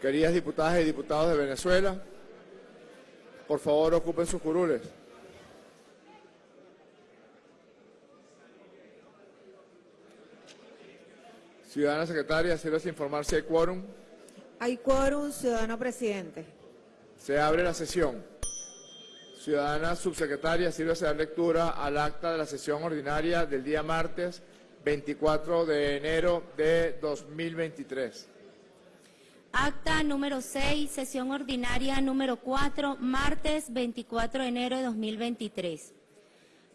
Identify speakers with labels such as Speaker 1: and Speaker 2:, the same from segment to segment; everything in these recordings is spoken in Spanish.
Speaker 1: Queridas diputadas y diputados de Venezuela, por favor ocupen sus curules. Ciudadana secretaria, sírvase informar si hay quórum.
Speaker 2: Hay quórum, ciudadano presidente.
Speaker 1: Se abre la sesión. Ciudadana subsecretaria, sírvase dar lectura al acta de la sesión ordinaria del día martes 24 de enero de 2023.
Speaker 3: Acta número 6, sesión ordinaria número 4, martes 24 de enero de 2023.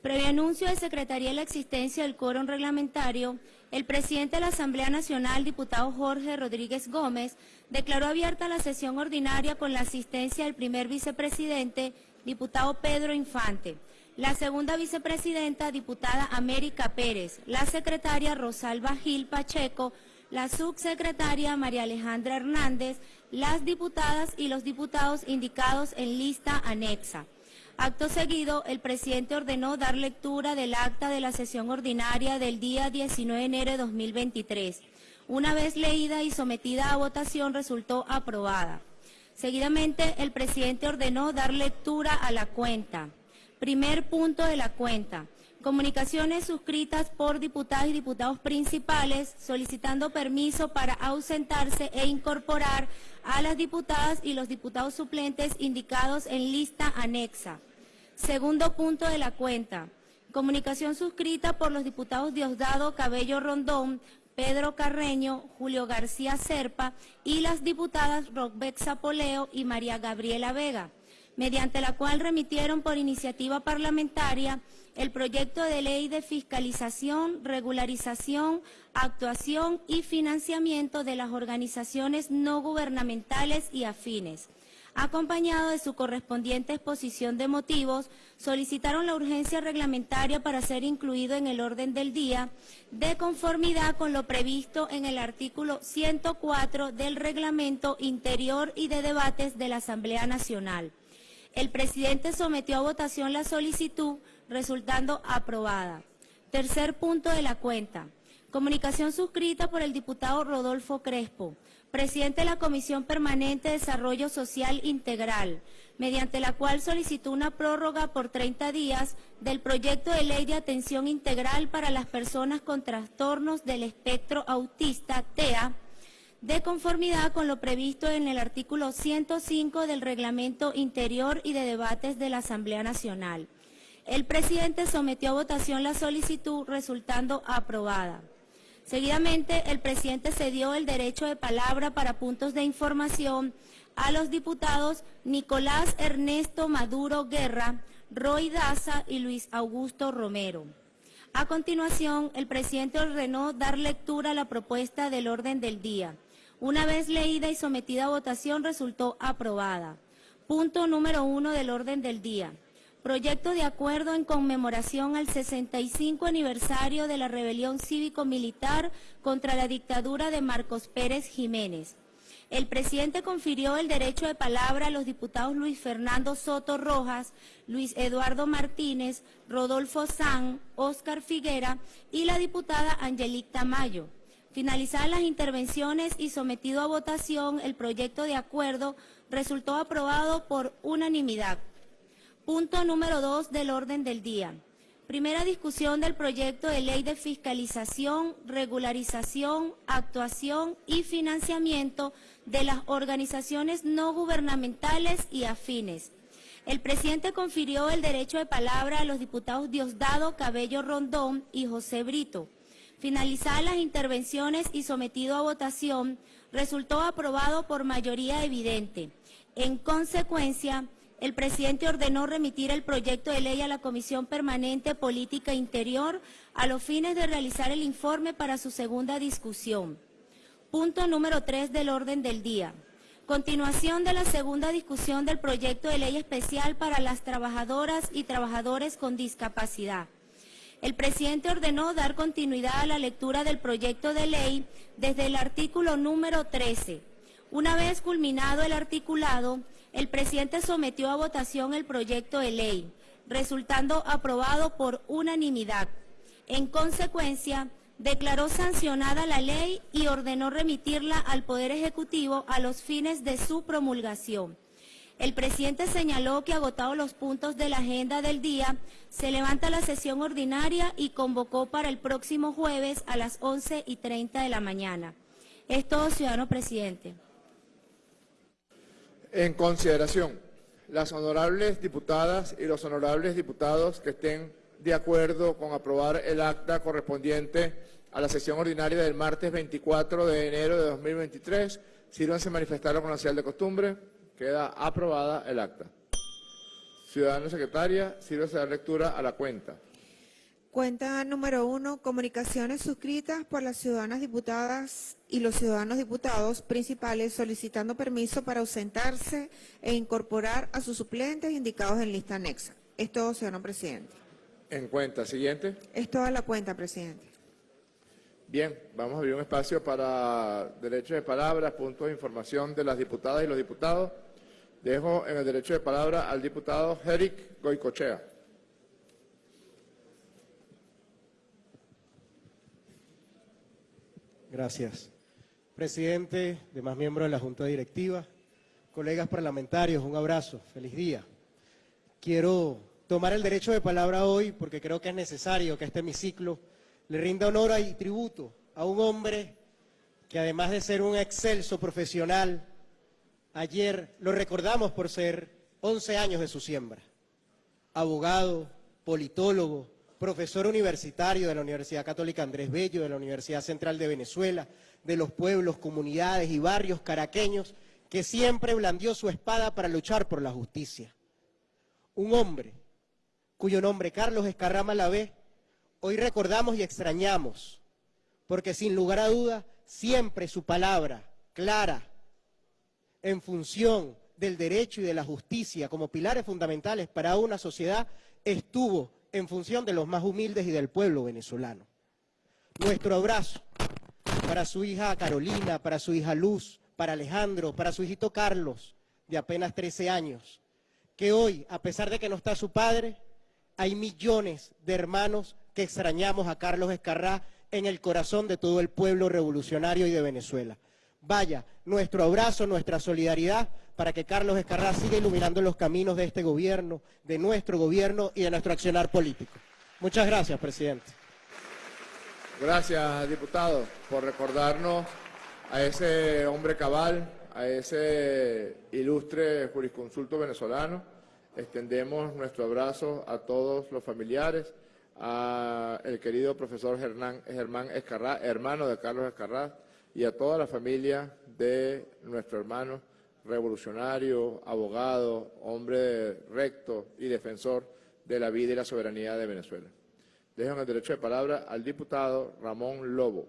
Speaker 3: Previo anuncio de Secretaría de la existencia del quórum reglamentario, el presidente de la Asamblea Nacional, diputado Jorge Rodríguez Gómez, declaró abierta la sesión ordinaria con la asistencia del primer vicepresidente, diputado Pedro Infante, la segunda vicepresidenta, diputada América Pérez, la secretaria Rosalba Gil Pacheco, la subsecretaria María Alejandra Hernández, las diputadas y los diputados indicados en lista anexa. Acto seguido, el presidente ordenó dar lectura del acta de la sesión ordinaria del día 19 de enero de 2023. Una vez leída y sometida a votación, resultó aprobada. Seguidamente, el presidente ordenó dar lectura a la cuenta. Primer punto de la cuenta. Comunicaciones suscritas por diputadas y diputados principales solicitando permiso para ausentarse e incorporar a las diputadas y los diputados suplentes indicados en lista anexa. Segundo punto de la cuenta. Comunicación suscrita por los diputados Diosdado Cabello Rondón, Pedro Carreño, Julio García Serpa y las diputadas Rockbeck Zapoleo y María Gabriela Vega, mediante la cual remitieron por iniciativa parlamentaria el proyecto de ley de fiscalización, regularización, actuación y financiamiento de las organizaciones no gubernamentales y afines. Acompañado de su correspondiente exposición de motivos, solicitaron la urgencia reglamentaria para ser incluido en el orden del día, de conformidad con lo previsto en el artículo 104 del Reglamento Interior y de Debates de la Asamblea Nacional. El presidente sometió a votación la solicitud resultando aprobada. Tercer punto de la cuenta. Comunicación suscrita por el diputado Rodolfo Crespo, presidente de la Comisión Permanente de Desarrollo Social Integral, mediante la cual solicitó una prórroga por 30 días del proyecto de ley de atención integral para las personas con trastornos del espectro autista, TEA, de conformidad con lo previsto en el artículo 105 del Reglamento Interior y de Debates de la Asamblea Nacional. El presidente sometió a votación la solicitud resultando aprobada. Seguidamente, el presidente cedió el derecho de palabra para puntos de información a los diputados Nicolás Ernesto Maduro Guerra, Roy Daza y Luis Augusto Romero. A continuación, el presidente ordenó dar lectura a la propuesta del orden del día. Una vez leída y sometida a votación, resultó aprobada. Punto número uno del orden del día proyecto de acuerdo en conmemoración al 65 aniversario de la rebelión cívico-militar contra la dictadura de Marcos Pérez Jiménez. El presidente confirió el derecho de palabra a los diputados Luis Fernando Soto Rojas, Luis Eduardo Martínez, Rodolfo San, Óscar Figuera y la diputada Angelique Tamayo. Finalizadas las intervenciones y sometido a votación, el proyecto de acuerdo resultó aprobado por unanimidad. Punto número dos del orden del día. Primera discusión del proyecto de ley de fiscalización, regularización, actuación y financiamiento de las organizaciones no gubernamentales y afines. El presidente confirió el derecho de palabra a los diputados Diosdado Cabello Rondón y José Brito. Finalizadas las intervenciones y sometido a votación, resultó aprobado por mayoría evidente. En consecuencia, el presidente ordenó remitir el proyecto de ley a la Comisión Permanente Política Interior a los fines de realizar el informe para su segunda discusión. Punto número 3 del orden del día. Continuación de la segunda discusión del proyecto de ley especial para las trabajadoras y trabajadores con discapacidad. El presidente ordenó dar continuidad a la lectura del proyecto de ley desde el artículo número 13. Una vez culminado el articulado, el presidente sometió a votación el proyecto de ley, resultando aprobado por unanimidad. En consecuencia, declaró sancionada la ley y ordenó remitirla al Poder Ejecutivo a los fines de su promulgación. El presidente señaló que agotados los puntos de la agenda del día, se levanta la sesión ordinaria y convocó para el próximo jueves a las 11 y 30 de la mañana. Es todo, ciudadano presidente.
Speaker 1: En consideración, las honorables diputadas y los honorables diputados que estén de acuerdo con aprobar el acta correspondiente a la sesión ordinaria del martes 24 de enero de 2023, sírvanse manifestarlo con la señal de costumbre. Queda aprobada el acta. Ciudadana secretaria, sírvase dar lectura a la cuenta.
Speaker 2: Cuenta número uno, comunicaciones suscritas por las ciudadanas diputadas y los ciudadanos diputados principales solicitando permiso para ausentarse e incorporar a sus suplentes indicados en lista anexa. Es todo, ciudadano presidente.
Speaker 1: En cuenta. Siguiente.
Speaker 2: Es toda la cuenta, presidente.
Speaker 1: Bien, vamos a abrir un espacio para derechos de palabra, puntos de información de las diputadas y los diputados. Dejo en el derecho de palabra al diputado Eric Goicochea.
Speaker 4: Gracias. Presidente, demás miembros de la Junta Directiva, colegas parlamentarios, un abrazo, feliz día. Quiero tomar el derecho de palabra hoy porque creo que es necesario que este hemiciclo le rinda honor y tributo a un hombre que además de ser un excelso profesional, ayer lo recordamos por ser 11 años de su siembra. Abogado, politólogo, profesor universitario de la Universidad Católica Andrés Bello, de la Universidad Central de Venezuela, de los pueblos, comunidades y barrios caraqueños, que siempre blandió su espada para luchar por la justicia. Un hombre cuyo nombre Carlos Escarrama ve, hoy recordamos y extrañamos, porque sin lugar a duda, siempre su palabra clara, en función del derecho y de la justicia como pilares fundamentales para una sociedad, estuvo en función de los más humildes y del pueblo venezolano. Nuestro abrazo para su hija Carolina, para su hija Luz, para Alejandro, para su hijito Carlos, de apenas 13 años, que hoy, a pesar de que no está su padre, hay millones de hermanos que extrañamos a Carlos Escarrá en el corazón de todo el pueblo revolucionario y de Venezuela. Vaya, nuestro abrazo, nuestra solidaridad para que Carlos Escarrá siga iluminando los caminos de este gobierno, de nuestro gobierno y de nuestro accionar político. Muchas gracias, presidente.
Speaker 1: Gracias, diputado, por recordarnos a ese hombre cabal, a ese ilustre jurisconsulto venezolano. Extendemos nuestro abrazo a todos los familiares, al querido profesor Germán, Escarrá, hermano de Carlos Escarrá, y a toda la familia de nuestro hermano revolucionario, abogado, hombre recto y defensor de la vida y la soberanía de Venezuela. Dejo el derecho de palabra al diputado Ramón Lobo.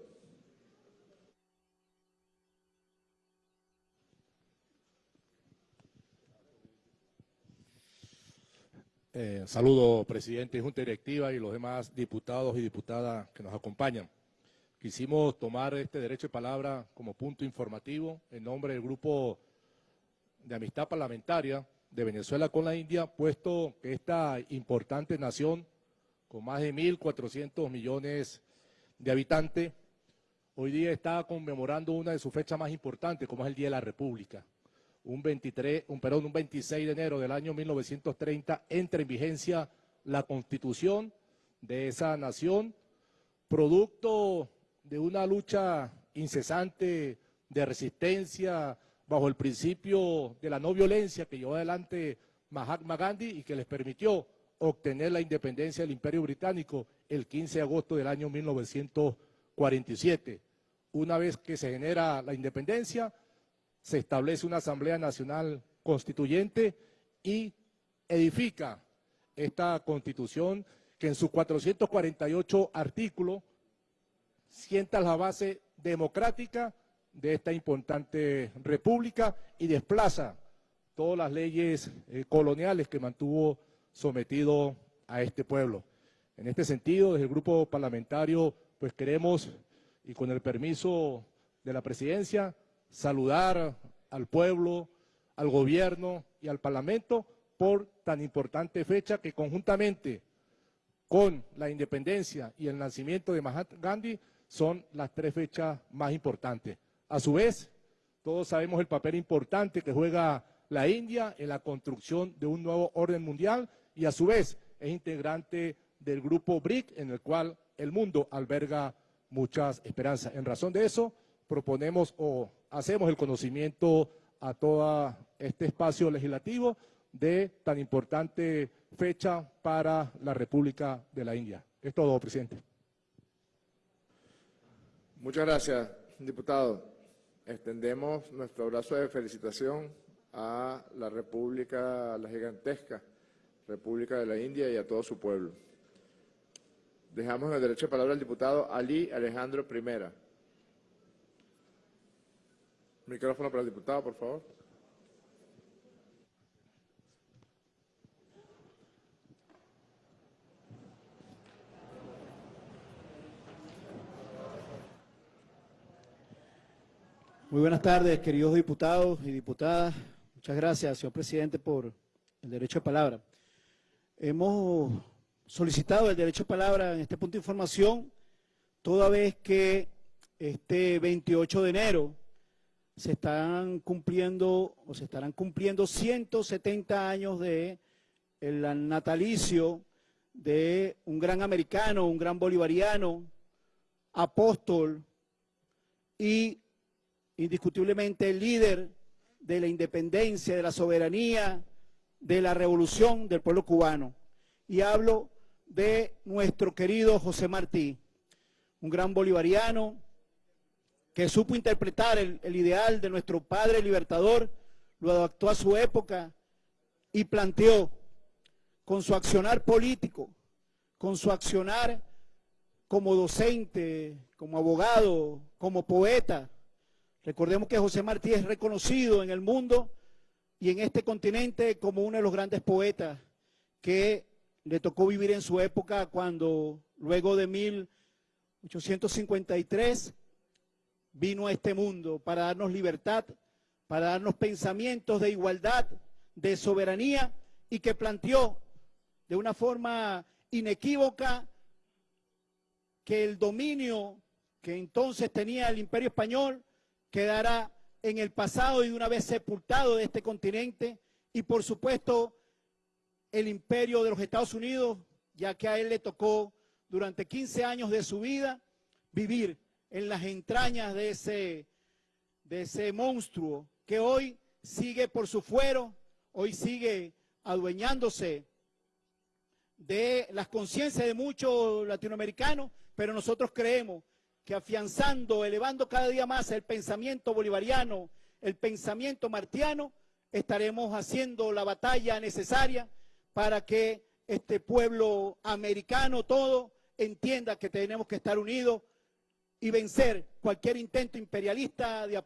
Speaker 5: Eh, saludo, presidente junta directiva y los demás diputados y diputadas que nos acompañan. Quisimos tomar este derecho de palabra como punto informativo en nombre del Grupo de Amistad Parlamentaria de Venezuela con la India, puesto que esta importante nación, con más de 1.400 millones de habitantes, hoy día está conmemorando una de sus fechas más importantes, como es el Día de la República. Un, 23, un, perdón, un 26 de enero del año 1930 entra en vigencia la constitución de esa nación, producto de una lucha incesante de resistencia bajo el principio de la no violencia que llevó adelante Mahatma Gandhi y que les permitió obtener la independencia del Imperio Británico el 15 de agosto del año 1947. Una vez que se genera la independencia, se establece una Asamblea Nacional Constituyente y edifica esta Constitución que en sus 448 artículos sienta la base democrática de esta importante república y desplaza todas las leyes eh, coloniales que mantuvo sometido a este pueblo. En este sentido, desde el grupo parlamentario, pues queremos, y con el permiso de la presidencia, saludar al pueblo, al gobierno y al parlamento por tan importante fecha que conjuntamente con la independencia y el nacimiento de Mahatma Gandhi son las tres fechas más importantes. A su vez, todos sabemos el papel importante que juega la India en la construcción de un nuevo orden mundial y a su vez es integrante del grupo BRIC en el cual el mundo alberga muchas esperanzas. En razón de eso, proponemos o hacemos el conocimiento a todo este espacio legislativo de tan importante fecha para la República de la India. Es todo, presidente.
Speaker 1: Muchas gracias, diputado. Extendemos nuestro abrazo de felicitación a la República, la gigantesca República de la India y a todo su pueblo. Dejamos el derecho de palabra al diputado Ali Alejandro Primera. Micrófono para el diputado, por favor.
Speaker 6: Muy buenas tardes, queridos diputados y diputadas. Muchas gracias, señor presidente, por el derecho de palabra. Hemos solicitado el derecho de palabra en este punto de información, toda vez que este 28 de enero se están cumpliendo o se estarán cumpliendo 170 años de el natalicio de un gran americano, un gran bolivariano, apóstol y indiscutiblemente el líder de la independencia, de la soberanía, de la revolución del pueblo cubano. Y hablo de nuestro querido José Martí, un gran bolivariano que supo interpretar el, ideal de nuestro padre libertador, lo adaptó a su época y planteó con su accionar político, con su accionar como docente, como abogado, como poeta, Recordemos que José Martí es reconocido en el mundo y en este continente como uno de los grandes poetas que le tocó vivir en su época cuando luego de 1853 vino a este mundo para darnos libertad, para darnos pensamientos de igualdad, de soberanía y que planteó de una forma inequívoca que el dominio que entonces tenía el imperio español quedará en el pasado y una vez sepultado de este continente. Y por supuesto el imperio de los Estados Unidos, ya que a él le tocó durante 15 años de su vida vivir en las entrañas de ese, de ese monstruo que hoy sigue por su fuero, hoy sigue adueñándose de las conciencias de muchos latinoamericanos, pero nosotros creemos que afianzando, elevando cada día más el pensamiento bolivariano, el pensamiento martiano, estaremos haciendo la batalla necesaria para que este pueblo americano todo entienda que tenemos que estar unidos y vencer cualquier intento imperialista de,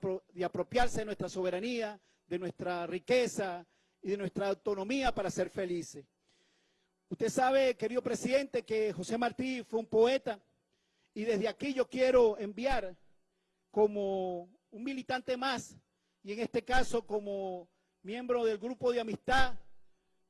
Speaker 6: apropiarse de nuestra soberanía, de nuestra riqueza y de nuestra autonomía para ser felices. Usted sabe, querido presidente, que José Martí fue un poeta, y desde aquí yo quiero enviar como un militante más, y en este caso como miembro del grupo de amistad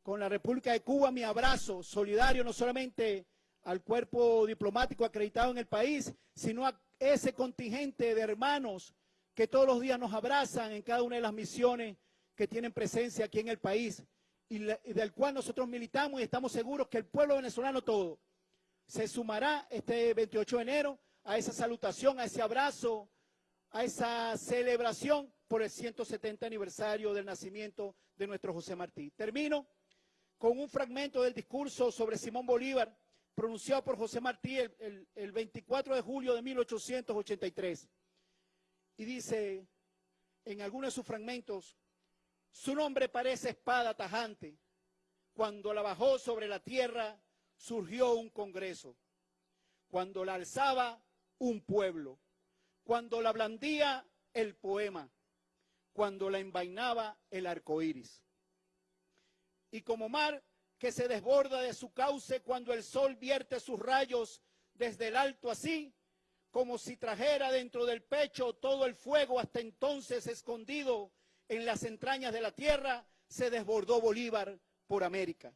Speaker 6: con la República de Cuba, mi abrazo solidario no solamente al cuerpo diplomático acreditado en el país, sino a ese contingente de hermanos que todos los días nos abrazan en cada una de las misiones que tienen presencia aquí en el país y, del cual nosotros militamos y estamos seguros que el pueblo venezolano todo se sumará este 28 de enero a esa salutación, a ese abrazo, a esa celebración por el 170 aniversario del nacimiento de nuestro José Martí. Termino con un fragmento del discurso sobre Simón Bolívar pronunciado por José Martí el, el 24 de julio de 1883. Y dice en algunos de sus fragmentos, su nombre parece espada tajante. Cuando la bajó sobre la tierra, surgió un congreso, cuando la alzaba un pueblo, cuando la blandía el poema, cuando la envainaba el arco iris. Y como mar que se desborda de su cauce cuando el sol vierte sus rayos desde el alto así, como si trajera dentro del pecho todo el fuego hasta entonces escondido en las entrañas de la tierra, se desbordó Bolívar por América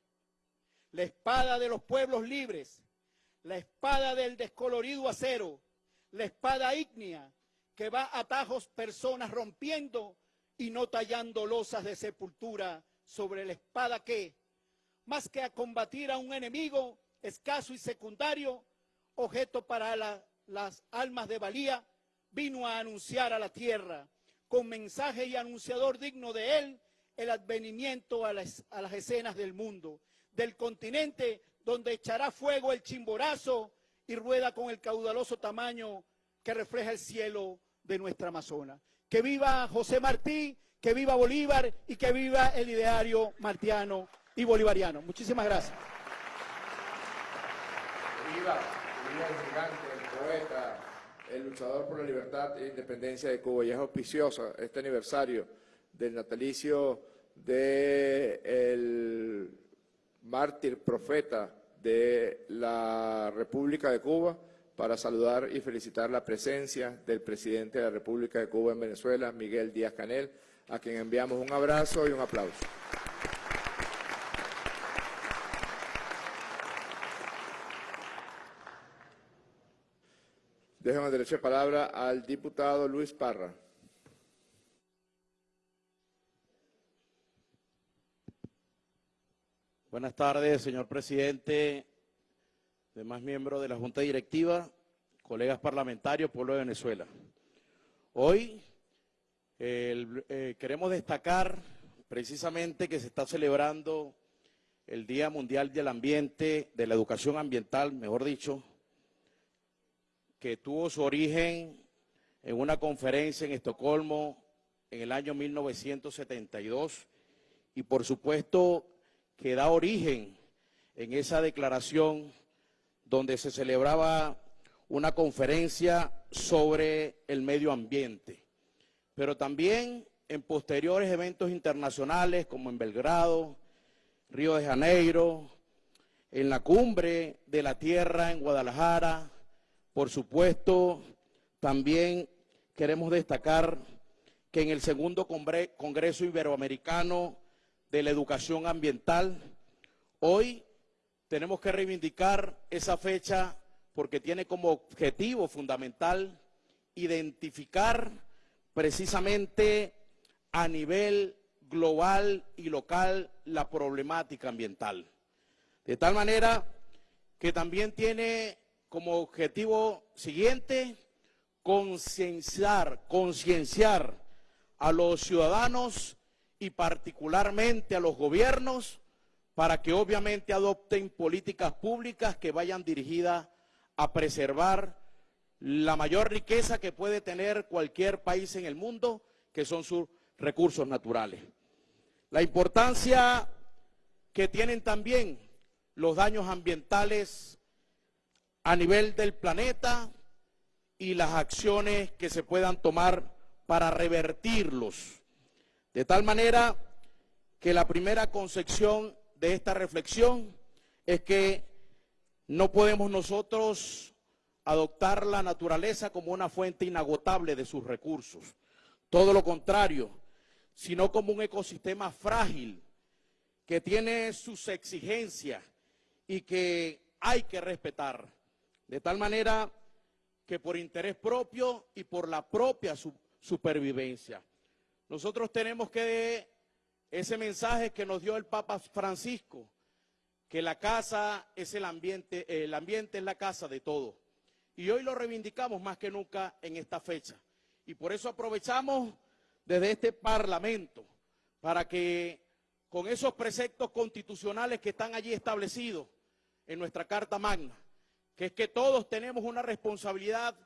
Speaker 6: la espada de los pueblos libres, la espada del descolorido acero, la espada ígnea que va a tajos personas rompiendo y no tallando losas de sepultura sobre la espada que, más que a combatir a un enemigo escaso y secundario, objeto para la- las almas de valía, vino a anunciar a la tierra, con mensaje y anunciador digno de él, el advenimiento a las escenas del mundo, del continente donde echará fuego el chimborazo y rueda con el caudaloso tamaño que refleja el cielo de nuestra Amazona. Que viva José Martí, que viva Bolívar y que viva el ideario martiano y bolivariano. Muchísimas gracias.
Speaker 1: Viva, viva el gigante, el poeta, el luchador por la libertad e independencia de Cuba. Y es auspicioso este aniversario del natalicio del mártir profeta de la República de Cuba para saludar y felicitar la presencia del presidente de la República de Cuba en Venezuela, Miguel Díaz Canel, a quien enviamos un abrazo y un aplauso. Dejo el derecho de palabra al diputado Luis Parra.
Speaker 7: Buenas tardes, señor presidente, demás miembros de la Junta Directiva, colegas parlamentarios, pueblo de Venezuela. Hoy eh, queremos destacar precisamente que se está celebrando el Día Mundial del Ambiente, de la Educación Ambiental, mejor dicho, que tuvo su origen en una conferencia en Estocolmo en el año 1972 y por supuesto que da origen en esa declaración donde se celebraba una conferencia sobre el medio ambiente, pero también en posteriores eventos internacionales como en Belgrado, Río de Janeiro, en la cumbre de la Tierra en Guadalajara, por supuesto, también queremos destacar que en el segundo Congre- Congreso Iberoamericano de la Educación Ambiental, hoy tenemos que reivindicar esa fecha porque tiene como objetivo fundamental identificar precisamente a nivel global y local la problemática ambiental. De tal manera que también tiene como objetivo siguiente concienciar, concienciar a los ciudadanos y particularmente a los gobiernos para que obviamente adopten políticas públicas que vayan dirigidas a preservar la mayor riqueza que puede tener cualquier país en el mundo, que son sus recursos naturales. La importancia que tienen también los daños ambientales a nivel del planeta y las acciones que se puedan tomar para revertirlos. De tal manera que la primera concepción de esta reflexión es que no podemos nosotros adoptar la naturaleza como una fuente inagotable de sus recursos. Todo lo contrario, sino como un ecosistema frágil que tiene sus exigencias y que hay que respetar. De tal manera que por interés propio y por la propia su- supervivencia. Nosotros tenemos que ese mensaje que nos dio el Papa Francisco, que la casa es el ambiente, el ambiente es la casa de todo. Y hoy lo reivindicamos más que nunca en esta fecha. Y por eso aprovechamos desde este Parlamento para que con esos preceptos constitucionales que están allí establecidos en nuestra Carta Magna, que es que todos tenemos una responsabilidad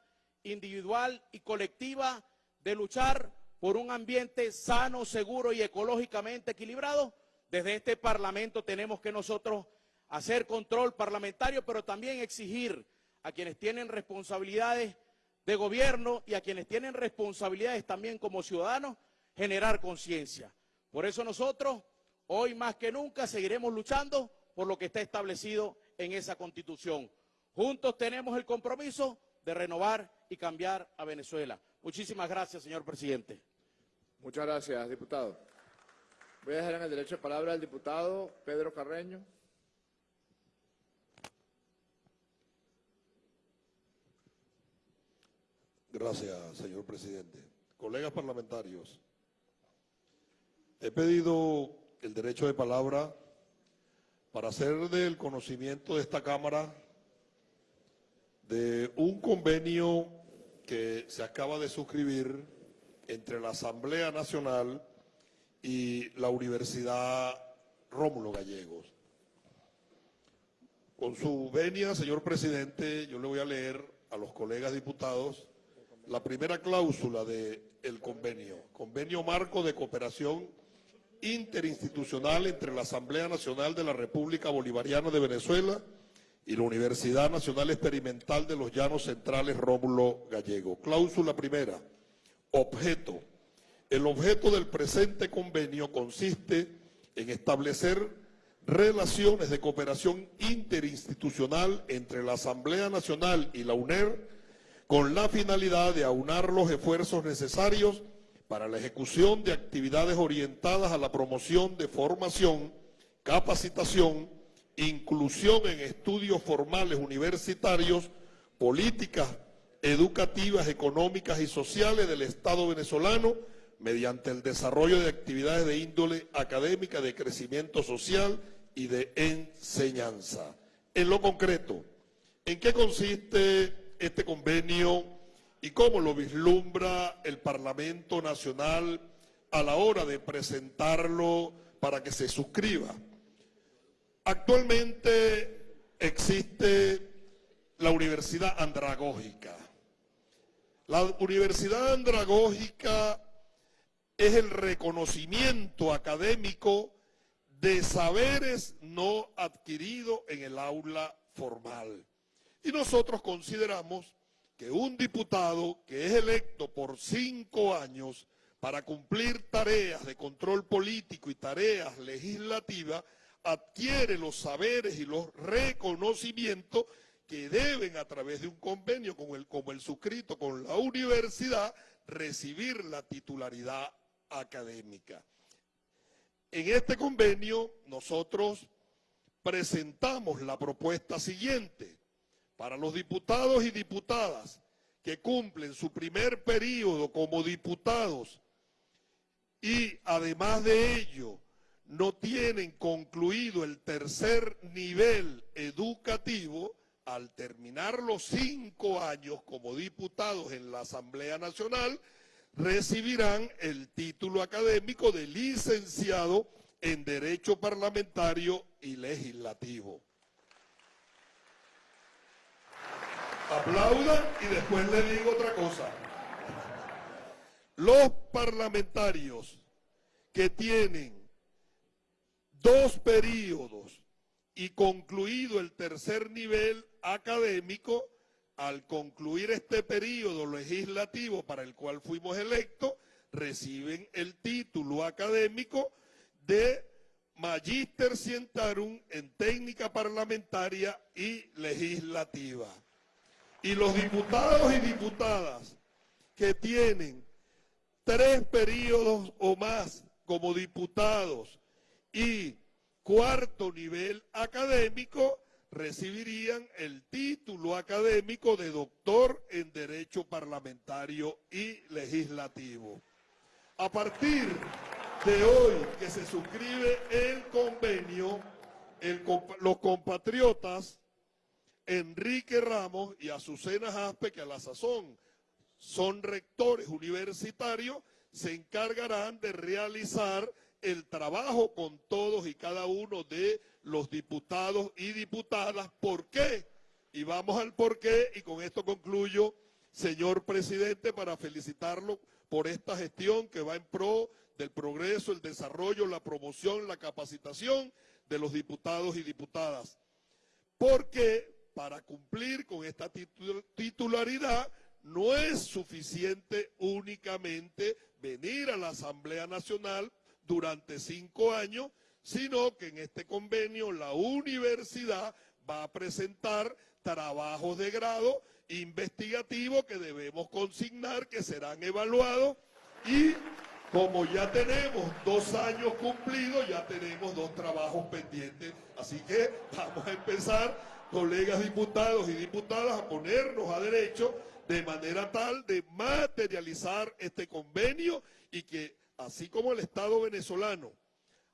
Speaker 7: individual y colectiva de luchar por un ambiente sano, seguro y ecológicamente equilibrado, desde este Parlamento tenemos que nosotros hacer control parlamentario, pero también exigir a quienes tienen responsabilidades de gobierno y a quienes tienen responsabilidades también como ciudadanos, generar conciencia. Por eso nosotros, hoy más que nunca, seguiremos luchando por lo que está establecido en esa constitución. Juntos tenemos el compromiso de renovar y cambiar a Venezuela. Muchísimas gracias, señor presidente.
Speaker 1: Muchas gracias, diputado. Voy a dejar en el derecho de palabra al diputado Pedro Carreño.
Speaker 8: Gracias, señor presidente. Colegas parlamentarios, he pedido el derecho de palabra para hacer del conocimiento de esta Cámara de un convenio que se acaba de suscribir entre la Asamblea Nacional y la Universidad Rómulo Gallegos. Con su venia, señor presidente, yo le voy a leer a los colegas diputados la primera cláusula del convenio, convenio marco de cooperación interinstitucional entre la Asamblea Nacional de la República Bolivariana de Venezuela y la Universidad Nacional Experimental de los Llanos Centrales Rómulo Gallego. Cláusula primera, objeto. El objeto del presente convenio consiste en establecer relaciones de cooperación interinstitucional entre la Asamblea Nacional y la UNER con la finalidad de aunar los esfuerzos necesarios para la ejecución de actividades orientadas a la promoción de formación, capacitación, inclusión en estudios formales universitarios, políticas educativas, económicas y sociales del Estado venezolano mediante el desarrollo de actividades de índole académica, de crecimiento social y de enseñanza. En lo concreto, ¿en qué consiste este convenio y cómo lo vislumbra el Parlamento Nacional a la hora de presentarlo para que se suscriba. Actualmente existe la Universidad Andragógica. La Universidad Andragógica es el reconocimiento académico de saberes no adquiridos en el aula formal. Y nosotros consideramos que un diputado que es electo por cinco años para cumplir tareas de control político y tareas legislativas, adquiere los saberes y los reconocimientos que deben a través de un convenio como el, como el suscrito con la universidad recibir la titularidad académica. En este convenio nosotros presentamos la propuesta siguiente para los diputados y diputadas que cumplen su primer periodo como diputados y además de ello no tienen concluido el tercer nivel educativo, al terminar los cinco años como diputados en la Asamblea Nacional, recibirán el título académico de licenciado en Derecho Parlamentario y Legislativo. aplaudan y después le digo otra cosa. Los parlamentarios que tienen dos periodos y concluido el tercer nivel académico, al concluir este periodo legislativo para el cual fuimos electos, reciben el título académico de Magister Cientarum en técnica parlamentaria y legislativa. Y los diputados y diputadas que tienen tres periodos o más como diputados y cuarto nivel académico recibirían el título académico de doctor en Derecho Parlamentario y Legislativo. A partir de hoy que se suscribe el convenio, los compatriotas Enrique Ramos y Azucena Jaspe, que a la sazón son rectores universitarios, se encargarán de realizar el trabajo con todos y cada uno de los diputados y diputadas. ¿Por qué? Y vamos al por qué, y con esto concluyo, señor presidente, para felicitarlo por esta gestión que va en pro del progreso, el desarrollo, la promoción, la capacitación de los diputados y diputadas. Porque para cumplir con esta titularidad no es suficiente únicamente venir a la Asamblea Nacional durante cinco años, sino que en este convenio la universidad va a presentar trabajos de grado investigativos que debemos consignar, que serán evaluados y como ya tenemos dos años cumplidos, ya tenemos dos trabajos pendientes. Así que vamos a empezar colegas diputados y diputadas, a ponernos a derecho de manera tal de materializar este convenio y que así como el Estado venezolano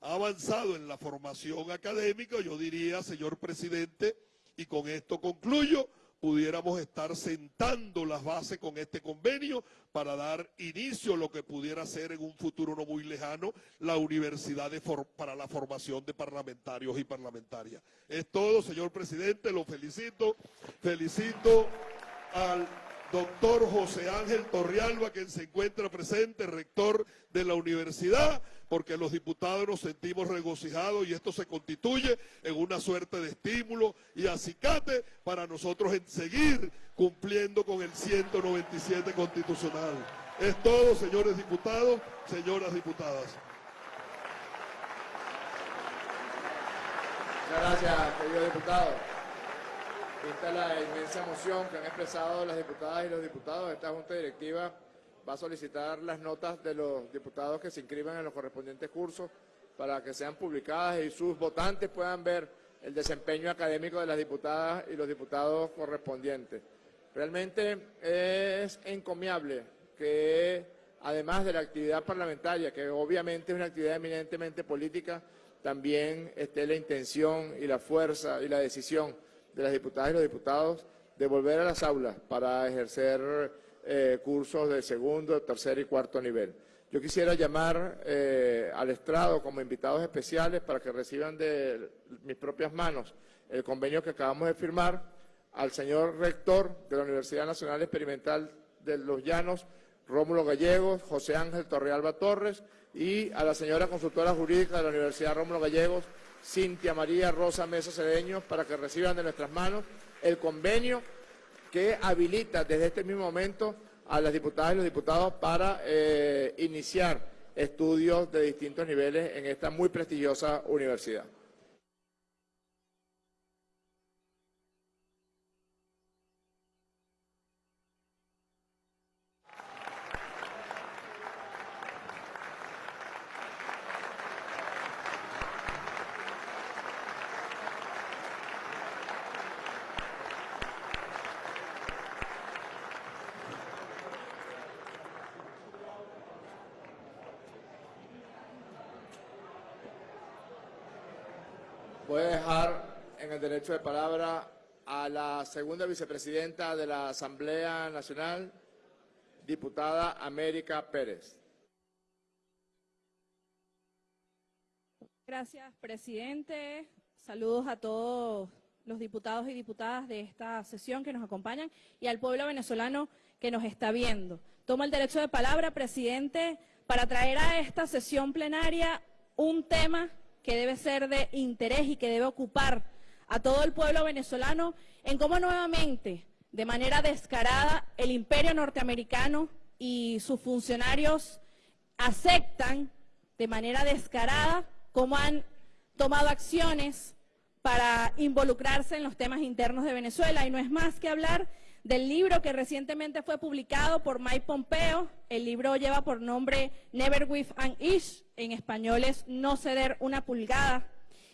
Speaker 8: ha avanzado en la formación académica, yo diría, señor presidente, y con esto concluyo, pudiéramos estar sentando las bases con este convenio para dar inicio a lo que pudiera ser en un futuro no muy lejano la Universidad para la Formación de Parlamentarios y Parlamentarias. Es todo, señor presidente, lo felicito. Felicito al doctor José Ángel Torrialba, quien se encuentra presente, rector de la universidad, porque los diputados nos sentimos regocijados y esto se constituye en una suerte de estímulo y acicate para nosotros en seguir cumpliendo con el 197 constitucional. Es todo, señores diputados, señoras diputadas.
Speaker 1: Muchas gracias, querido diputado. Vista la inmensa emoción que han expresado las diputadas y los diputados, esta Junta Directiva va a solicitar las notas de los diputados que se inscriban en los correspondientes cursos para que sean publicadas y sus votantes puedan ver el desempeño académico de las diputadas y los diputados correspondientes. Realmente es encomiable que, además de la actividad parlamentaria, que obviamente es una actividad eminentemente política, también esté la intención y la fuerza y la decisión de las diputadas y los diputados de volver a las aulas para ejercer eh, cursos de segundo, tercer y cuarto nivel. Yo quisiera llamar eh, al estrado como invitados especiales para que reciban de mis propias manos el convenio que acabamos de firmar al señor rector de la Universidad Nacional Experimental de Los Llanos, Rómulo Gallegos, José Ángel Torrealba Torres, y a la señora consultora jurídica de la Universidad Rómulo Gallegos, Cintia María Rosa Mesa Cedeño, para que reciban de nuestras manos el convenio que habilita desde este mismo momento a las diputadas y los diputados para eh, iniciar estudios de distintos niveles en esta muy prestigiosa universidad. Voy a dejar en el derecho de palabra a la segunda vicepresidenta de la Asamblea Nacional, diputada América Pérez.
Speaker 9: Gracias, presidente. Saludos a todos los diputados y diputadas de esta sesión que nos acompañan y al pueblo venezolano que nos está viendo. Tomo el derecho de palabra, presidente, para traer a esta sesión plenaria un tema que debe ser de interés y que debe ocupar a todo el pueblo venezolano en cómo nuevamente, de manera descarada, el imperio norteamericano y sus funcionarios aceptan de manera descarada cómo han tomado acciones para involucrarse en los temas internos de Venezuela. Y no es más que hablar del libro que recientemente fue publicado por Mike Pompeo. El libro lleva por nombre Never With an Ish, en español es No ceder una pulgada.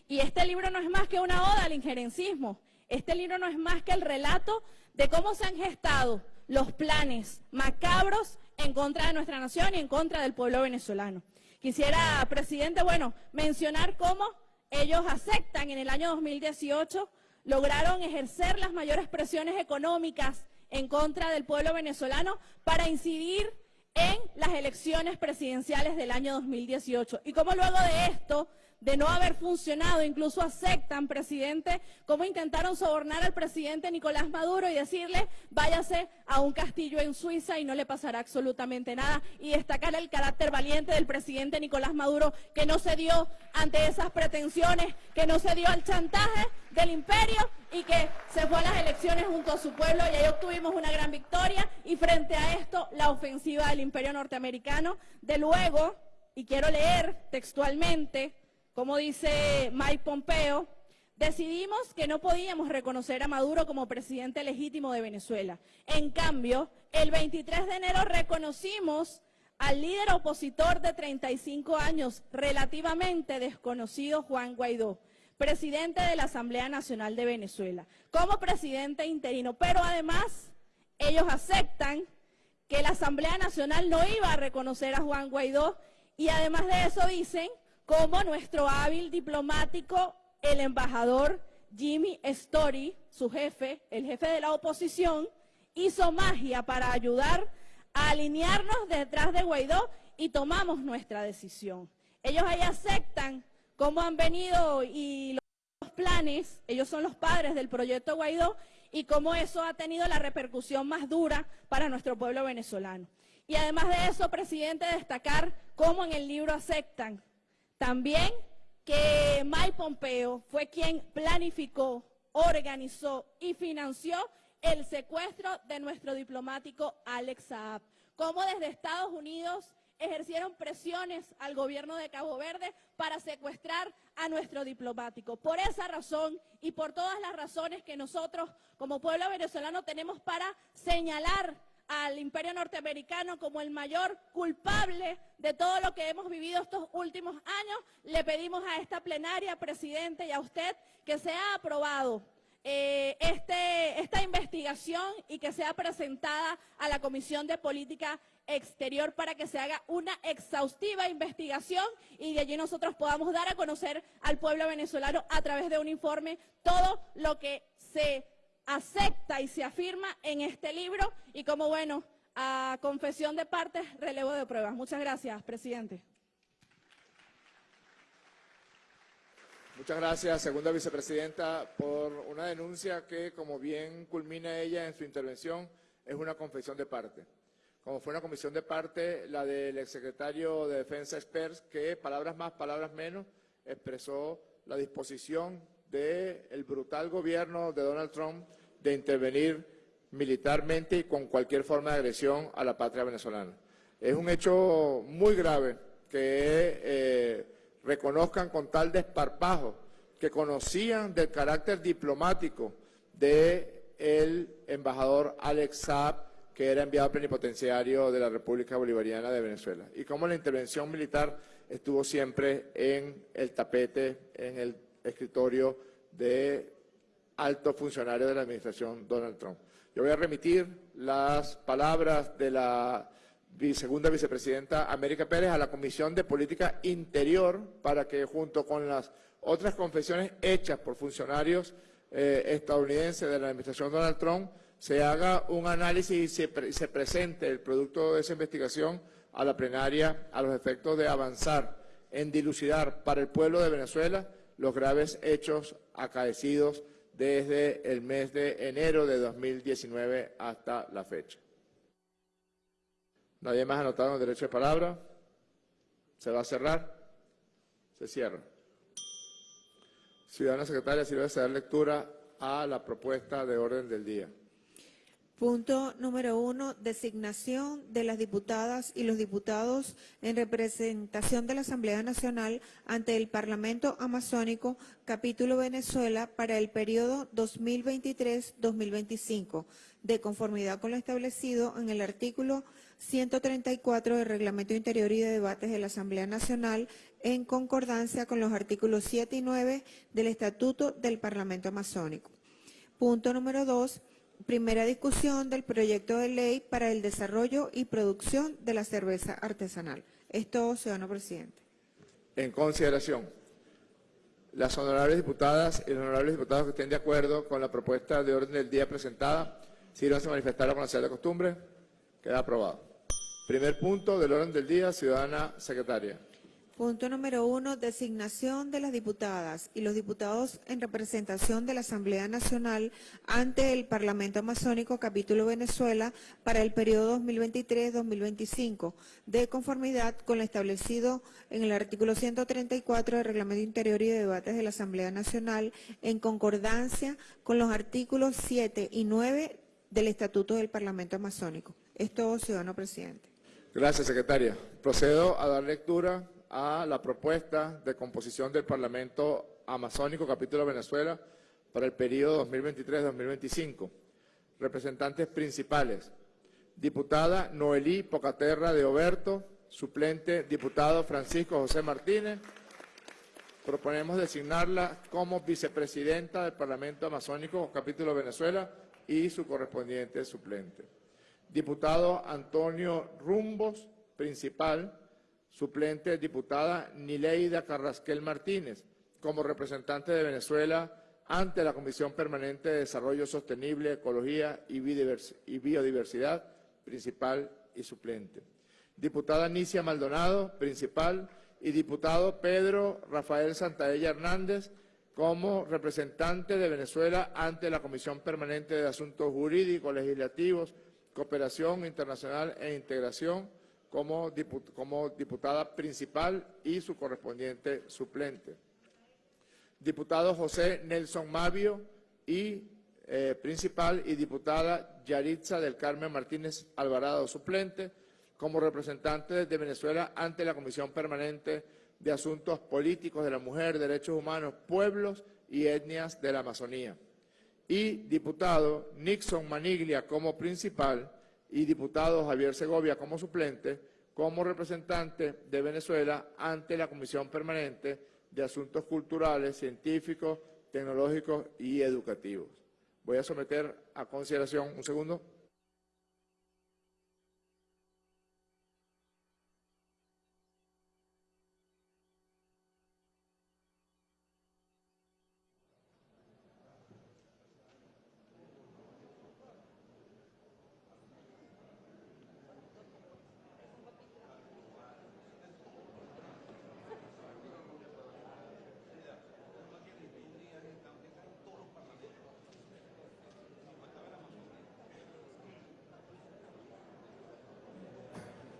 Speaker 9: Y este libro no es más que una oda al injerencismo. Este libro no es más que el relato de cómo se han gestado los planes macabros en contra de nuestra nación y en contra del pueblo venezolano. Quisiera, presidente, bueno, mencionar cómo ellos aceptan en el año 2018 lograron ejercer las mayores presiones económicas en contra del pueblo venezolano para incidir en las elecciones presidenciales del año 2018. Y como luego de esto de no haber funcionado, incluso aceptan, presidente, cómo intentaron sobornar al presidente Nicolás Maduro y decirle, váyase a un castillo en Suiza y no le pasará absolutamente nada. Y destacar el carácter valiente del presidente Nicolás Maduro, que no se dio ante esas pretensiones, que no se dio al chantaje del imperio y que se fue a las elecciones junto a su pueblo y ahí obtuvimos una gran victoria. Y frente a esto, la ofensiva del imperio norteamericano. De luego, y quiero leer textualmente, como dice Mike Pompeo, decidimos que no podíamos reconocer a Maduro como presidente legítimo de Venezuela. En cambio, el 23 de enero reconocimos al líder opositor de 35 años, relativamente desconocido Juan Guaidó, presidente de la Asamblea Nacional de Venezuela, como presidente interino. Pero además, ellos aceptan que la Asamblea Nacional no iba a reconocer a Juan Guaidó y además de eso dicen como nuestro hábil diplomático, el embajador Jimmy Story, su jefe, el jefe de la oposición, hizo magia para ayudar a alinearnos detrás de Guaidó y tomamos nuestra decisión. Ellos ahí aceptan cómo han venido y los planes, ellos son los padres del proyecto Guaidó y cómo eso ha tenido la repercusión más dura para nuestro pueblo venezolano. Y además de eso, presidente, destacar cómo en el libro aceptan también que Mike Pompeo fue quien planificó, organizó y financió el secuestro de nuestro diplomático Alex Saab. Cómo desde Estados Unidos ejercieron presiones al gobierno de Cabo Verde para secuestrar a nuestro diplomático. Por esa razón y por todas las razones que nosotros como pueblo venezolano tenemos para señalar al imperio norteamericano como el mayor culpable de todo lo que hemos vivido estos últimos años, le pedimos a esta plenaria, presidente, y a usted que sea aprobado eh, este, esta investigación y que sea presentada a la Comisión de Política Exterior para que se haga una exhaustiva investigación y de allí nosotros podamos dar a conocer al pueblo venezolano a través de un informe todo lo que se acepta y se afirma en este libro y como bueno, a confesión de partes, relevo de pruebas. Muchas gracias, presidente.
Speaker 1: Muchas gracias, segunda vicepresidenta, por una denuncia que, como bien culmina ella en su intervención, es una confesión de parte. Como fue una confesión de parte, la del exsecretario de Defensa Experts, que, palabras más, palabras menos, expresó la disposición del brutal gobierno de Donald Trump de intervenir militarmente y con cualquier forma de agresión a la patria venezolana. Es un hecho muy grave que eh, reconozcan con tal desparpajo que conocían del carácter diplomático del embajador Alex Saab, que era enviado plenipotenciario de la República Bolivariana de Venezuela, y cómo la intervención militar estuvo siempre en el tapete, en el escritorio de alto funcionario de la administración Donald Trump. Yo voy a remitir las palabras de la segunda vicepresidenta América Pérez a la Comisión de Política Interior para que junto con las otras confesiones hechas por funcionarios eh, estadounidenses de la administración Donald Trump se haga un análisis y se, se presente el producto de esa investigación a la plenaria a los efectos de avanzar en dilucidar para el pueblo de Venezuela los graves hechos acaecidos desde el mes de enero de 2019 hasta la fecha. Nadie más ha anotado el derecho de palabra. ¿Se va a cerrar? Se cierra. Ciudadana secretaria, si a dar lectura a la propuesta de orden del día.
Speaker 2: Punto número uno, designación de las diputadas y los diputados en representación de la Asamblea Nacional ante el Parlamento Amazónico, capítulo Venezuela, para el periodo 2023-2025, de conformidad con lo establecido en el artículo 134 del Reglamento Interior y de Debates de la Asamblea Nacional, en concordancia con los artículos 7 y 9 del Estatuto del Parlamento Amazónico. Punto número dos, primera discusión del proyecto de ley para el desarrollo y producción de la cerveza artesanal. Esto, ciudadano presidente.
Speaker 1: En consideración, las honorables diputadas y los honorables diputados que estén de acuerdo con la propuesta de orden del día presentada, sírvanse a manifestarla con la de costumbre. Queda aprobado. Primer punto del orden del día, ciudadana secretaria.
Speaker 2: Punto número uno, designación de las diputadas y los diputados en representación de la Asamblea Nacional ante el Parlamento Amazónico Capítulo Venezuela para el periodo 2023-2025, de conformidad con lo establecido en el artículo 134 del Reglamento Interior y de Debates de la Asamblea Nacional, en concordancia con los artículos 7 y 9 del Estatuto del Parlamento Amazónico. Es todo, ciudadano presidente.
Speaker 1: Gracias, secretaria. Procedo a dar lectura a la propuesta de composición del Parlamento Amazónico, capítulo Venezuela, para el periodo 2023-2025. Representantes principales. Diputada Noelí Pocaterra de Oberto, suplente diputado Francisco José Martínez. Proponemos designarla como vicepresidenta del Parlamento Amazónico, capítulo Venezuela, y su correspondiente suplente. Diputado Antonio Rumbos, principal. Suplente, diputada Nileida Carrasquel Martínez, como representante de Venezuela ante la Comisión Permanente de Desarrollo Sostenible, Ecología y Biodiversidad, principal y suplente. Diputada Nicia Maldonado, principal, y diputado Pedro Rafael Santaella Hernández, como representante de Venezuela ante la Comisión Permanente de Asuntos Jurídicos, Legislativos, Cooperación Internacional e Integración, como, diputada principal y su correspondiente suplente. Diputado José Nelson Mavio y eh, principal y diputada Yaritza del Carmen Martínez Alvarado, suplente, como representante de Venezuela ante la Comisión Permanente de Asuntos Políticos de la Mujer, Derechos Humanos, Pueblos y Etnias de la Amazonía. Y diputado Nixon Maniglia como principal y diputado Javier Segovia como suplente, como representante de Venezuela ante la Comisión Permanente de Asuntos Culturales, Científicos, Tecnológicos y Educativos. Voy a someter a consideración, un segundo.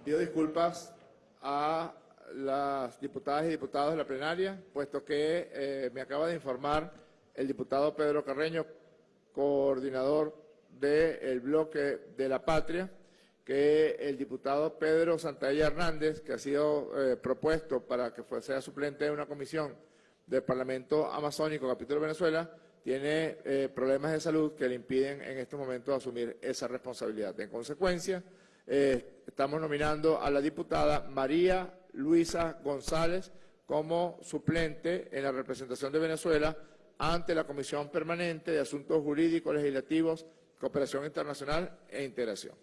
Speaker 1: Pido disculpas a las diputadas y diputados de la plenaria, puesto que eh, me acaba de informar el diputado Pedro Carreño, coordinador del bloque de la patria, que el diputado Pedro Santaella Hernández, que ha sido eh, propuesto para que sea suplente de una comisión del Parlamento Amazónico, capítulo Venezuela, tiene eh, problemas de salud que le impiden en estos momentos asumir esa responsabilidad. En consecuencia, estamos nominando a la diputada María Luisa González como suplente en la representación de Venezuela ante la Comisión Permanente de Asuntos Jurídicos, Legislativos, Cooperación Internacional e Integración.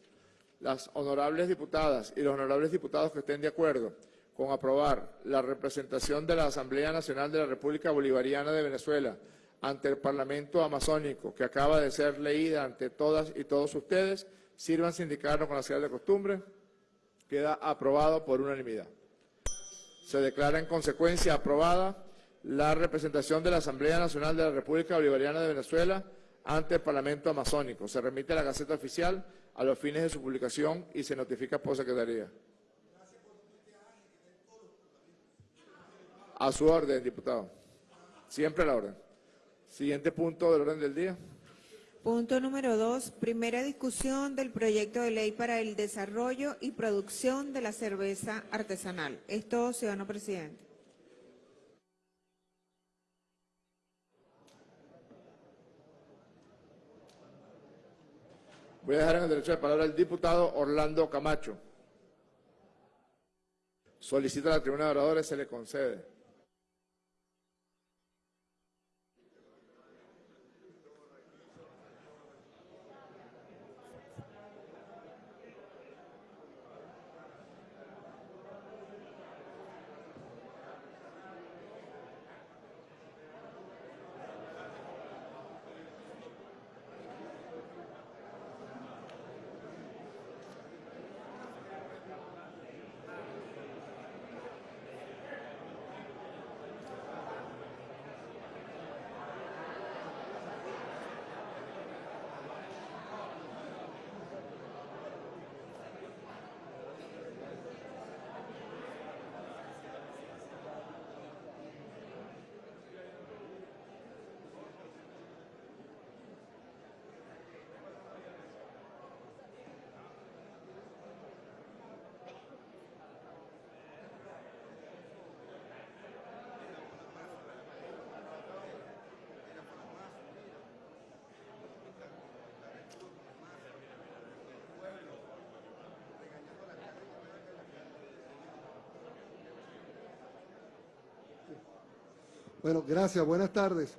Speaker 1: Las honorables diputadas y los honorables diputados que estén de acuerdo con aprobar la representación de la Asamblea Nacional de la República Bolivariana de Venezuela ante el Parlamento Amazónico, que acaba de ser leída ante todas y todos ustedes, sirvan indicarlo con la señal de costumbre. Queda aprobado por unanimidad. Se declara en consecuencia aprobada la representación de la Asamblea Nacional de la República Bolivariana de Venezuela ante el Parlamento Amazónico. Se remite a la Gaceta Oficial a los fines de su publicación y se notifica por Secretaría. A su orden, diputado. Siempre a la orden. Siguiente punto del orden del día.
Speaker 2: Punto número dos, primera discusión del proyecto de ley para el desarrollo y producción de la cerveza artesanal. Esto, ciudadano presidente.
Speaker 1: Voy a dejar en el derecho de palabra al diputado Orlando Camacho. Solicita a la tribuna de oradores, se le concede.
Speaker 10: Bueno, gracias. Buenas tardes.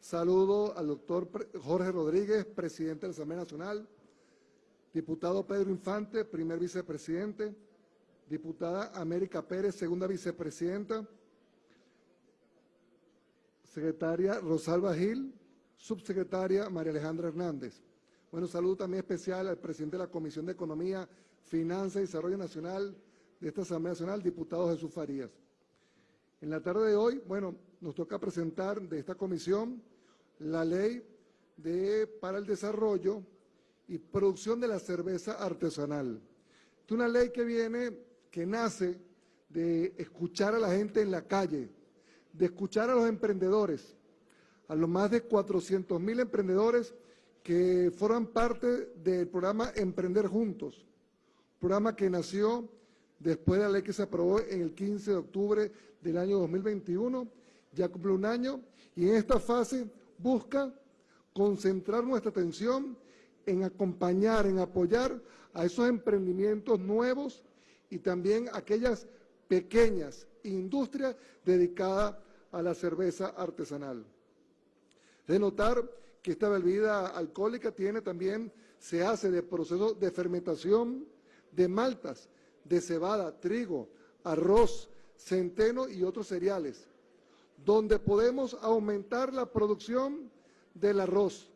Speaker 10: Saludo al doctor Jorge Rodríguez, presidente de la Asamblea Nacional, diputado Pedro Infante, primer vicepresidente, diputada América Pérez, segunda vicepresidenta, secretaria Rosalba Gil, subsecretaria María Alejandra Hernández. Bueno, saludo también especial al presidente de la Comisión de Economía, Finanzas y Desarrollo Nacional de esta Asamblea Nacional, diputado Jesús Farías. En la tarde de hoy, bueno, nos toca presentar de esta comisión la ley de, para el desarrollo y producción de la cerveza artesanal. Es una ley que viene, que nace de escuchar a la gente en la calle, de escuchar a los emprendedores, a los más de 400 mil emprendedores que forman parte del programa Emprender Juntos, programa que nació después de la ley que se aprobó en el 15 de octubre del año 2021, ya cumple un año, y en esta fase busca concentrar nuestra atención en acompañar, en apoyar a esos emprendimientos nuevos y también aquellas pequeñas industrias dedicadas a la cerveza artesanal. De notar que esta bebida alcohólica tiene también, se hace de proceso de fermentación de maltas, de cebada, trigo, arroz, centeno y otros cereales, donde podemos aumentar la producción del arroz,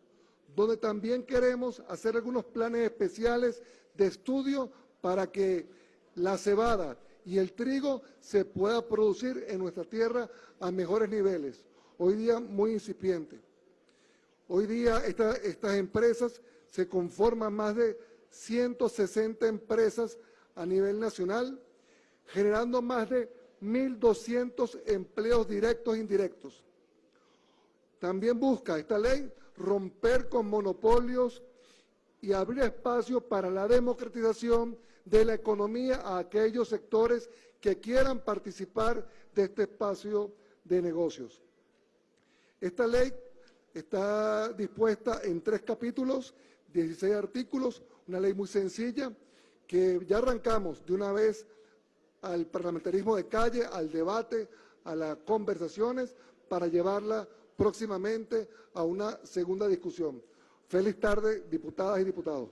Speaker 10: donde también queremos hacer algunos planes especiales de estudio para que la cebada y el trigo se pueda producir en nuestra tierra a mejores niveles, hoy día muy incipiente. Hoy día estas empresas se conforman más de 160 empresas a nivel nacional, generando más de 1.200 empleos directos e indirectos. También busca esta ley romper con monopolios y abrir espacio para la democratización de la economía a aquellos sectores que quieran participar de este espacio de negocios. Esta ley está dispuesta en tres capítulos, 16 artículos, una ley muy sencilla que ya arrancamos de una vez al parlamentarismo de calle, al debate, a las conversaciones para llevarla próximamente a una segunda discusión. Feliz tarde, diputadas y diputados.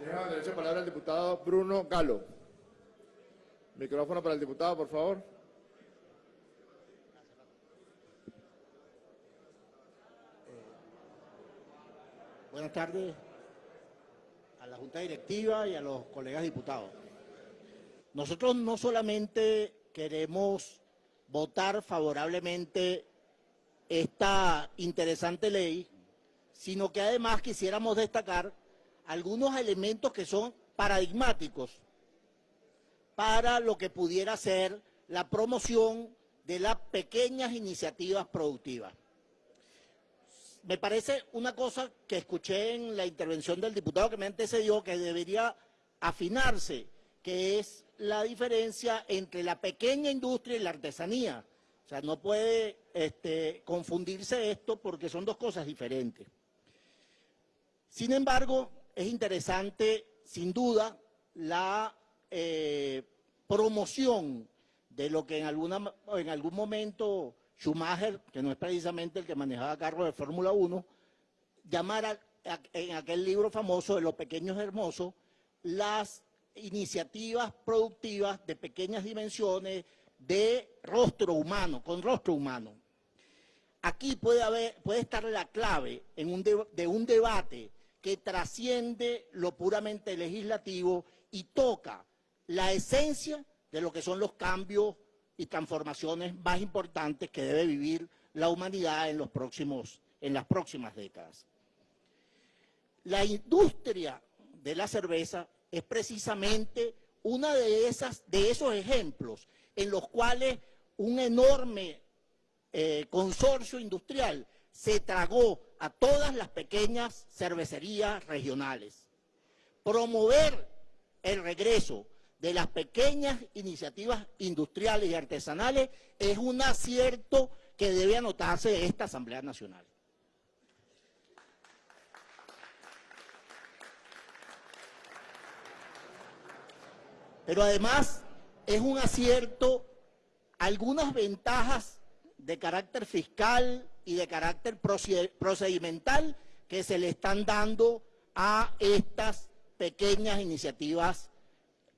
Speaker 1: Deja derecho de palabra al diputado Bruno Galo. Micrófono para el diputado, por favor.
Speaker 11: Buenas tardes a la Junta Directiva y a los colegas diputados. Nosotros no solamente queremos votar favorablemente esta interesante ley, sino que además quisiéramos destacar algunos elementos que son paradigmáticos para lo que pudiera ser la promoción de las pequeñas iniciativas productivas. Me parece una cosa que escuché en la intervención del diputado que me antecedió que debería afinarse, que es la diferencia entre la pequeña industria y la artesanía. O sea, no puede este, confundirse esto porque son dos cosas diferentes. Sin embargo, es interesante, sin duda, la eh, promoción de lo que en, alguna, en algún momento Schumacher, que no es precisamente el que manejaba carros de Fórmula 1, llamara en aquel libro famoso de Los Pequeños Hermosos las iniciativas productivas de pequeñas dimensiones, de rostro humano, con rostro humano. Aquí puede, haber, puede estar la clave en de un debate que trasciende lo puramente legislativo y toca la esencia de lo que son los cambios y transformaciones más importantes que debe vivir la humanidad en, los próximos, en las próximas décadas. La industria de la cerveza es precisamente una de, esas, de esos ejemplos en los cuales un enorme eh, consorcio industrial se tragó a todas las pequeñas cervecerías regionales. Promover el regreso de las pequeñas iniciativas industriales y artesanales es un acierto que debe anotarse esta Asamblea Nacional. Pero además es un acierto algunas ventajas de carácter fiscal y de carácter procedimental que se le están dando a estas pequeñas iniciativas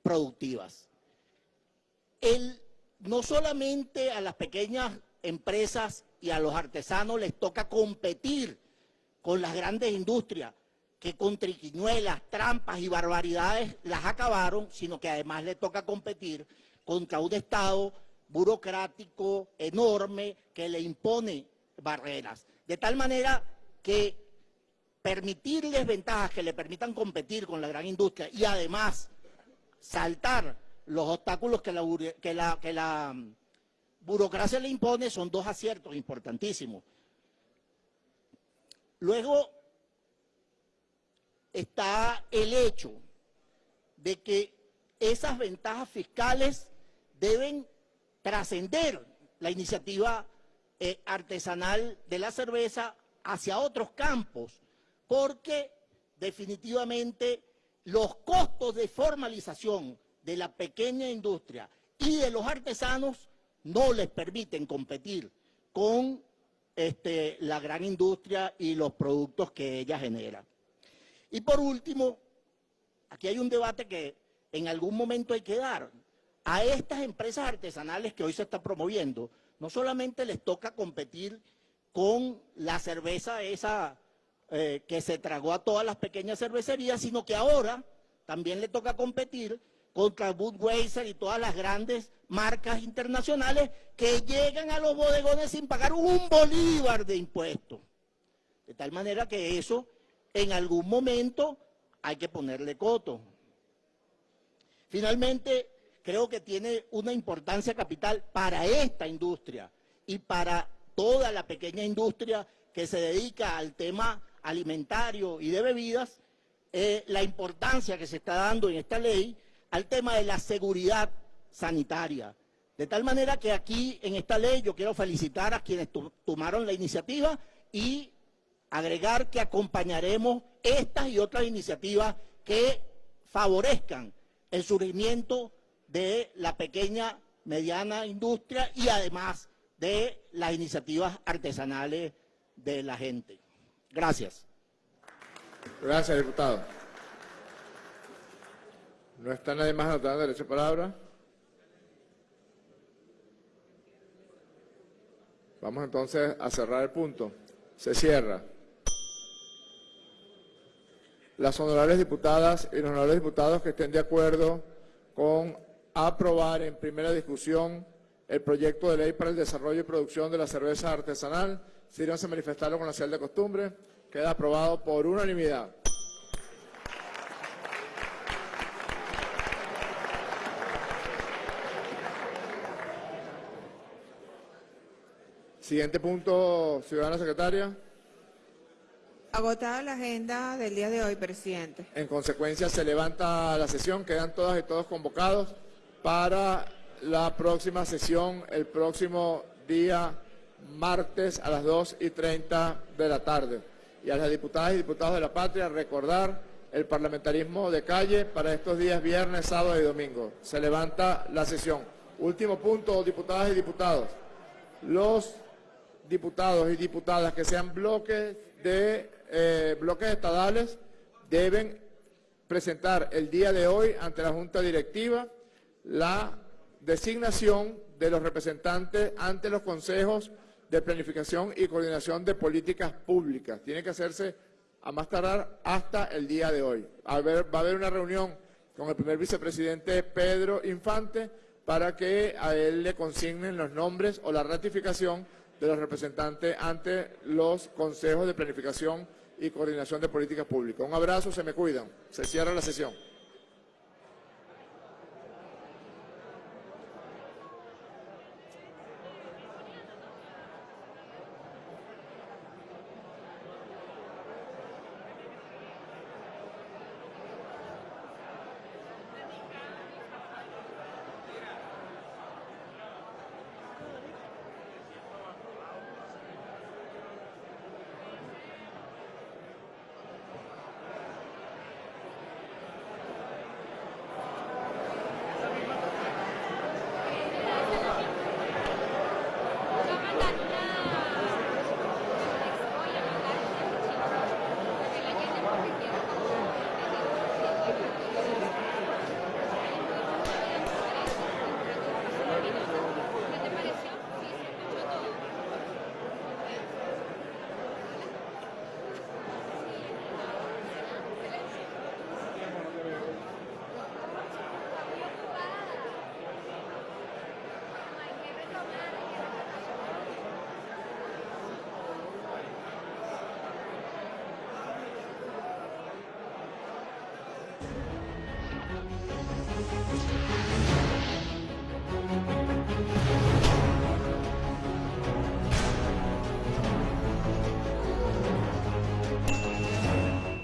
Speaker 11: productivas. no solamente a las pequeñas empresas y a los artesanos les toca competir con las grandes industrias que con triquiñuelas, trampas y barbaridades las acabaron, sino que además les toca competir contra un Estado burocrático enorme que le impone barreras. De tal manera que permitirles ventajas que le permitan competir con la gran industria y además saltar los obstáculos que la, que la, mm, burocracia le impone son dos aciertos importantísimos. Luego está el hecho de que esas ventajas fiscales deben trascender la iniciativa eh, artesanal de la cerveza hacia otros campos, porque definitivamente los costos de formalización de la pequeña industria y de los artesanos no les permiten competir con este, la gran industria y los productos que ella genera. Y por último, aquí hay un debate que en algún momento hay que dar. A estas empresas artesanales que hoy se está promoviendo, no solamente les toca competir con la cerveza esa eh, que se tragó a todas las pequeñas cervecerías, sino que ahora también le toca competir contra Budweiser y todas las grandes marcas internacionales que llegan a los bodegones sin pagar un bolívar de impuestos. De tal manera que eso en algún momento hay que ponerle coto. Finalmente, creo que tiene una importancia capital para esta industria y para toda la pequeña industria que se dedica al tema alimentario y de bebidas, eh, la importancia que se está dando en esta ley al tema de la seguridad sanitaria. De tal manera que aquí en esta ley yo quiero felicitar a quienes tomaron la iniciativa y agregar que acompañaremos estas y otras iniciativas que favorezcan el surgimiento de la pequeña, mediana industria y además de las iniciativas artesanales de la gente. Gracias.
Speaker 1: Gracias, diputado. ¿No está nadie más anotando derecho de palabra? Vamos entonces a cerrar el punto. Se cierra. Las honorables diputadas y los honorables diputados que estén de acuerdo con aprobar en primera discusión el proyecto de ley para el desarrollo y producción de la cerveza artesanal, sírvanse a manifestarlo con la señal de costumbre. Queda aprobado por unanimidad. Siguiente punto, ciudadana secretaria.
Speaker 2: Agotada la agenda del día de hoy, presidente.
Speaker 1: En consecuencia, se levanta la sesión. Quedan todas y todos convocados para la próxima sesión el próximo día martes a las 2 y 30 de la tarde. Y a las diputadas y diputados de la patria recordar el parlamentarismo de calle para estos días viernes, sábado y domingo. Se levanta la sesión. Último punto, diputadas y diputados. Los diputados y diputadas que sean bloques de eh, bloques estadales deben presentar el día de hoy ante la Junta Directiva la designación de los representantes ante los consejos de planificación y coordinación de políticas públicas. Tiene que hacerse a más tardar hasta el día de hoy. va a haber una reunión con el primer vicepresidente Pedro Infante para que a él le consignen los nombres o la ratificación de los representantes ante los consejos de planificación y coordinación de políticas públicas. Un abrazo, se me cuidan. Se cierra la sesión.